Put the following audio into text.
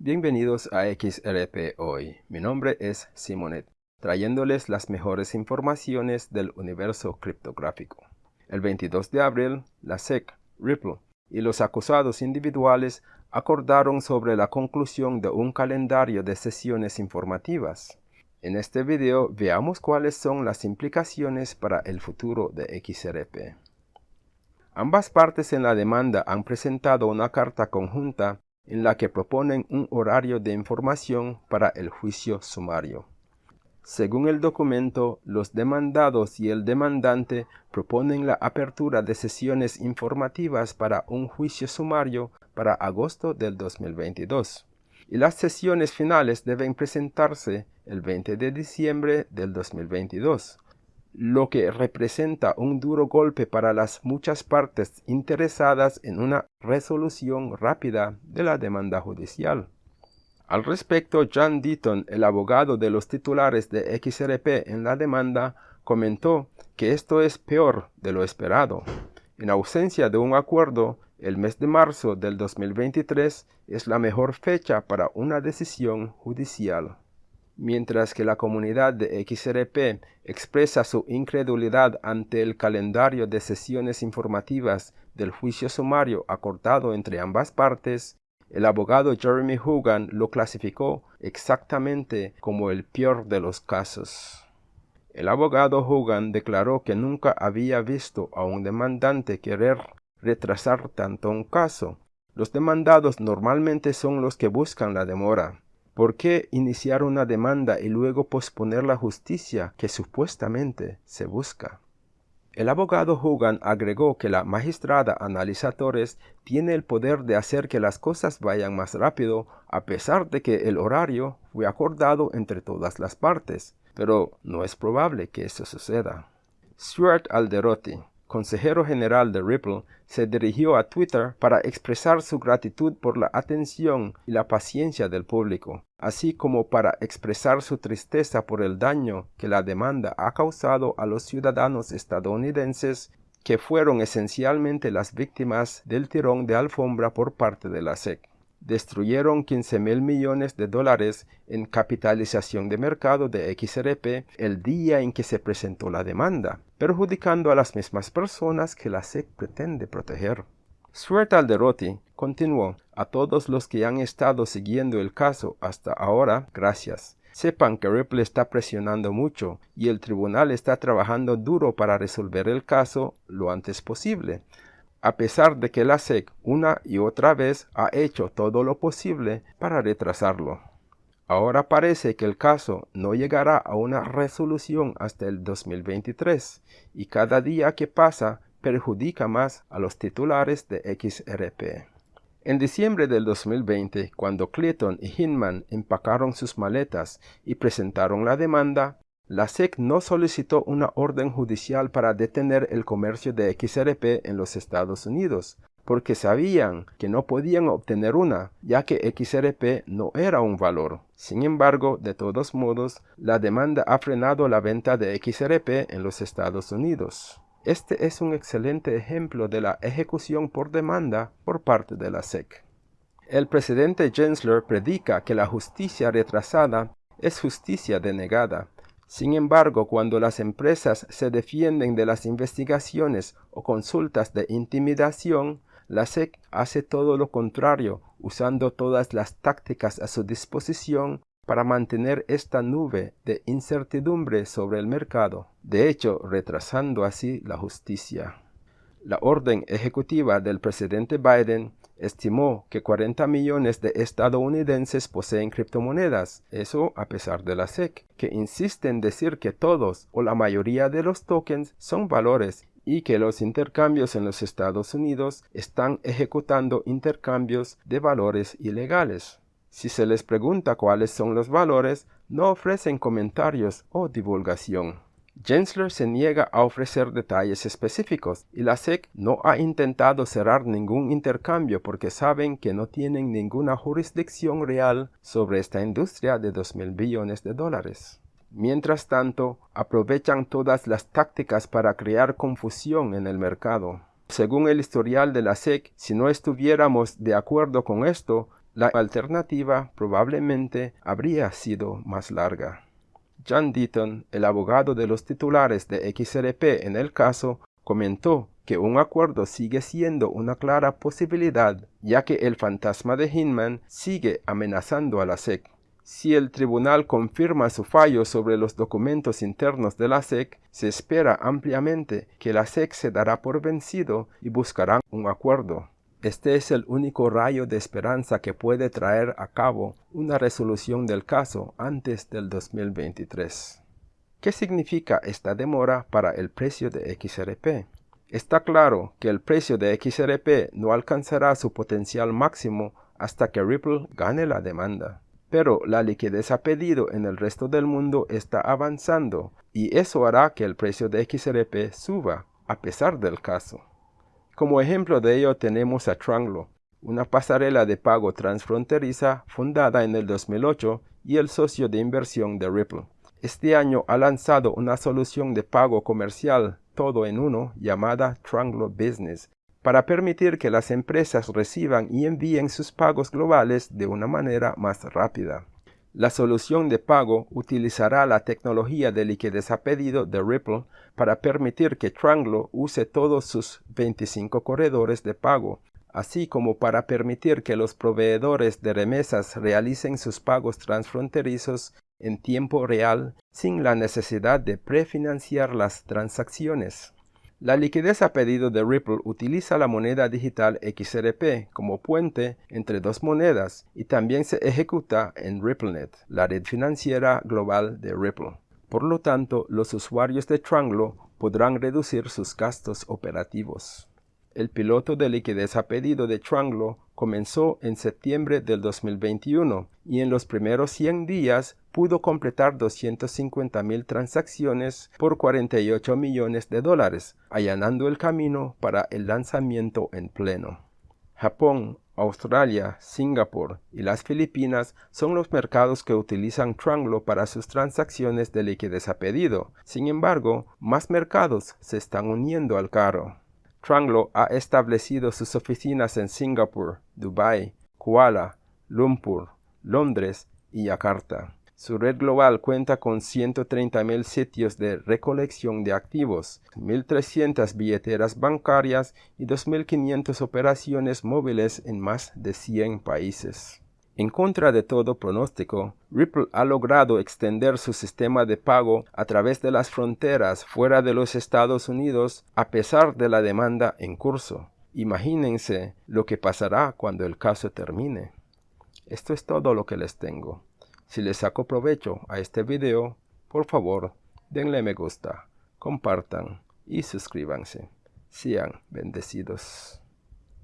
Bienvenidos a XRP Hoy. Mi nombre es Simonet, trayéndoles las mejores informaciones del universo criptográfico. El 22 de abril, la SEC, Ripple y los acusados individuales acordaron sobre la conclusión de un calendario de sesiones informativas. En este video veamos cuáles son las implicaciones para el futuro de XRP. Ambas partes en la demanda han presentado una carta conjunta en la que proponen un horario de información para el juicio sumario. Según el documento, los demandados y el demandante proponen la apertura de sesiones informativas para un juicio sumario para agosto del 2022 y las sesiones finales deben presentarse el 20 de diciembre del 2022, lo que representa un duro golpe para las muchas partes interesadas en una resolución rápida de la demanda judicial. Al respecto, John Deaton, el abogado de los titulares de XRP en la demanda, comentó que esto es peor de lo esperado. En ausencia de un acuerdo, el mes de marzo del 2023 es la mejor fecha para una decisión judicial. Mientras que la comunidad de XRP expresa su incredulidad ante el calendario de sesiones informativas del juicio sumario acordado entre ambas partes, el abogado Jeremy Hogan lo clasificó exactamente como el peor de los casos. El abogado Hogan declaró que nunca había visto a un demandante querer retrasar tanto un caso. Los demandados normalmente son los que buscan la demora. ¿Por qué iniciar una demanda y luego posponer la justicia que supuestamente se busca? El abogado Hogan agregó que la magistrada Analisa Torres tiene el poder de hacer que las cosas vayan más rápido a pesar de que el horario fue acordado entre todas las partes, pero no es probable que eso suceda. Stuart Alderotti, consejero general de Ripple, se dirigió a Twitter para expresar su gratitud por la atención y la paciencia del público, así como para expresar su tristeza por el daño que la demanda ha causado a los ciudadanos estadounidenses que fueron esencialmente las víctimas del tirón de alfombra por parte de la SEC destruyeron 15 mil millones de dólares en capitalización de mercado de XRP el día en que se presentó la demanda, perjudicando a las mismas personas que la SEC pretende proteger. Stuart Alderotti continuó, a todos los que han estado siguiendo el caso hasta ahora, gracias. Sepan que Ripple está presionando mucho y el tribunal está trabajando duro para resolver el caso lo antes posible a pesar de que la SEC una y otra vez ha hecho todo lo posible para retrasarlo. Ahora parece que el caso no llegará a una resolución hasta el 2023 y cada día que pasa perjudica más a los titulares de XRP. En diciembre del 2020, cuando Clayton y Hinman empacaron sus maletas y presentaron la demanda, la SEC no solicitó una orden judicial para detener el comercio de XRP en los Estados Unidos, porque sabían que no podían obtener una, ya que XRP no era un valor. Sin embargo, de todos modos, la demanda ha frenado la venta de XRP en los Estados Unidos. Este es un excelente ejemplo de la ejecución por demanda por parte de la SEC. El presidente Gensler predica que la justicia retrasada es justicia denegada, sin embargo, cuando las empresas se defienden de las investigaciones o consultas de intimidación, la SEC hace todo lo contrario, usando todas las tácticas a su disposición para mantener esta nube de incertidumbre sobre el mercado, de hecho retrasando así la justicia. La orden ejecutiva del presidente Biden estimó que 40 millones de estadounidenses poseen criptomonedas, eso a pesar de la SEC, que insiste en decir que todos o la mayoría de los tokens son valores y que los intercambios en los Estados Unidos están ejecutando intercambios de valores ilegales. Si se les pregunta cuáles son los valores, no ofrecen comentarios o divulgación. Gensler se niega a ofrecer detalles específicos y la SEC no ha intentado cerrar ningún intercambio porque saben que no tienen ninguna jurisdicción real sobre esta industria de 2 mil billones de dólares. Mientras tanto, aprovechan todas las tácticas para crear confusión en el mercado. Según el historial de la SEC, si no estuviéramos de acuerdo con esto, la alternativa probablemente habría sido más larga. John Deaton, el abogado de los titulares de XRP en el caso, comentó que un acuerdo sigue siendo una clara posibilidad, ya que el fantasma de Hinman sigue amenazando a la SEC. Si el tribunal confirma su fallo sobre los documentos internos de la SEC, se espera ampliamente que la SEC se dará por vencido y buscará un acuerdo. Este es el único rayo de esperanza que puede traer a cabo una resolución del caso antes del 2023. ¿Qué significa esta demora para el precio de XRP? Está claro que el precio de XRP no alcanzará su potencial máximo hasta que Ripple gane la demanda. Pero la liquidez a pedido en el resto del mundo está avanzando y eso hará que el precio de XRP suba a pesar del caso. Como ejemplo de ello tenemos a Tranglo, una pasarela de pago transfronteriza fundada en el 2008 y el socio de inversión de Ripple. Este año ha lanzado una solución de pago comercial todo en uno llamada Tranglo Business para permitir que las empresas reciban y envíen sus pagos globales de una manera más rápida. La solución de pago utilizará la tecnología de liquidez a pedido de Ripple para permitir que Tranglo use todos sus 25 corredores de pago, así como para permitir que los proveedores de remesas realicen sus pagos transfronterizos en tiempo real sin la necesidad de prefinanciar las transacciones. La liquidez a pedido de Ripple utiliza la moneda digital XRP como puente entre dos monedas y también se ejecuta en RippleNet, la red financiera global de Ripple. Por lo tanto, los usuarios de Tranglo podrán reducir sus gastos operativos. El piloto de liquidez a pedido de Tranglo comenzó en septiembre del 2021 y en los primeros 100 días pudo completar 250 mil transacciones por 48 millones de dólares, allanando el camino para el lanzamiento en pleno. Japón, Australia, Singapur y las Filipinas son los mercados que utilizan Tranglo para sus transacciones de liquidez a pedido. Sin embargo, más mercados se están uniendo al carro. Tranglo ha establecido sus oficinas en Singapur, Dubai, Kuala, Lumpur, Londres y Yakarta. Su red global cuenta con 130.000 sitios de recolección de activos, 1.300 billeteras bancarias y 2.500 operaciones móviles en más de 100 países. En contra de todo pronóstico, Ripple ha logrado extender su sistema de pago a través de las fronteras fuera de los Estados Unidos a pesar de la demanda en curso. Imagínense lo que pasará cuando el caso termine. Esto es todo lo que les tengo. Si les saco provecho a este video, por favor, denle me gusta, compartan y suscríbanse. Sean bendecidos.